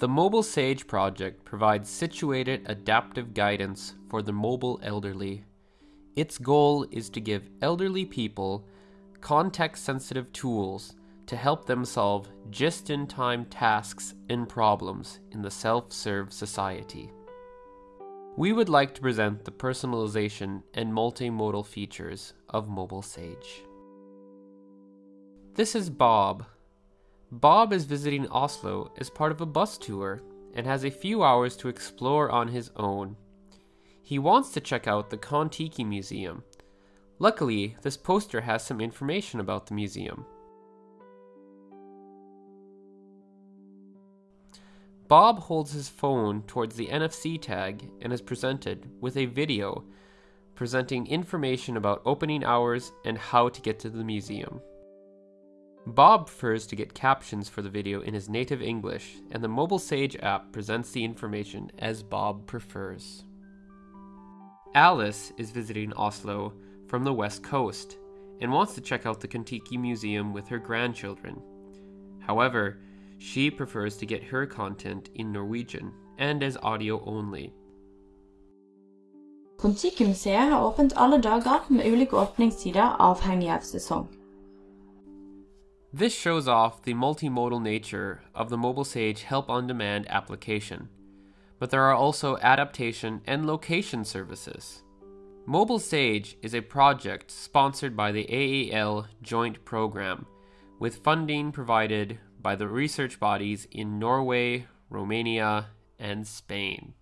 The Mobile Sage project provides situated adaptive guidance for the mobile elderly. Its goal is to give elderly people context sensitive tools to help them solve just in time tasks and problems in the self serve society. We would like to present the personalization and multimodal features of Mobile Sage. This is Bob. Bob is visiting Oslo as part of a bus tour and has a few hours to explore on his own. He wants to check out the Kon-Tiki Museum. Luckily, this poster has some information about the museum. Bob holds his phone towards the NFC tag and is presented with a video presenting information about opening hours and how to get to the museum. Bob prefers to get captions for the video in his native English, and the Mobile Sage app presents the information as Bob prefers. Alice is visiting Oslo from the west coast and wants to check out the Kon-Tiki Museum with her grandchildren. However, she prefers to get her content in Norwegian and as audio only. Kon-Tiki-museet har åpent alle dager med ulike åpningstider avhengig av sesong. This shows off the multimodal nature of the Mobile Sage Help on Demand application, but there are also adaptation and location services. Mobile Sage is a project sponsored by the AAL Joint Program, with funding provided by the research bodies in Norway, Romania, and Spain.